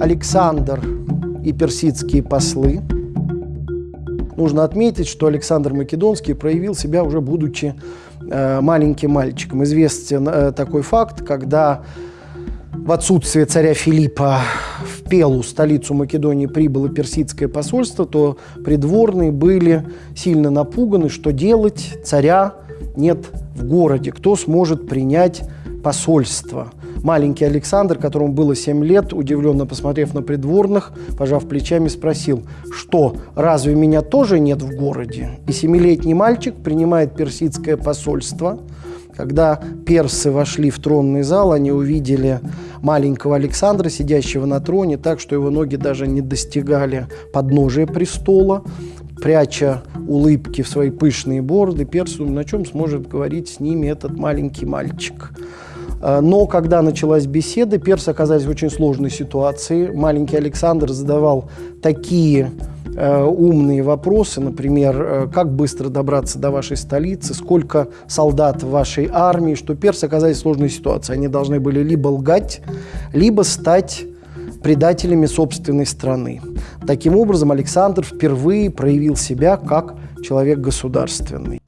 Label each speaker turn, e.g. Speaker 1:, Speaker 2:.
Speaker 1: Александр и персидские послы. Нужно отметить, что Александр Македонский проявил себя уже будучи э, маленьким мальчиком. Известен э, такой факт, когда в отсутствие царя Филиппа в Пелу, столицу Македонии, прибыло персидское посольство, то придворные были сильно напуганы, что делать, царя нет в городе, кто сможет принять посольство. Маленький Александр, которому было 7 лет, удивленно посмотрев на придворных, пожав плечами, спросил, что, разве меня тоже нет в городе? И семилетний мальчик принимает персидское посольство – когда персы вошли в тронный зал, они увидели маленького Александра, сидящего на троне, так что его ноги даже не достигали подножия престола. Пряча улыбки в свои пышные бороды, персы думали, на чем сможет говорить с ними этот маленький мальчик. А, но когда началась беседа, персы оказались в очень сложной ситуации. Маленький Александр задавал такие Э, умные вопросы, например, э, как быстро добраться до вашей столицы, сколько солдат в вашей армии, что персы оказались в сложной ситуации. Они должны были либо лгать, либо стать предателями собственной страны. Таким образом, Александр впервые проявил себя как человек государственный.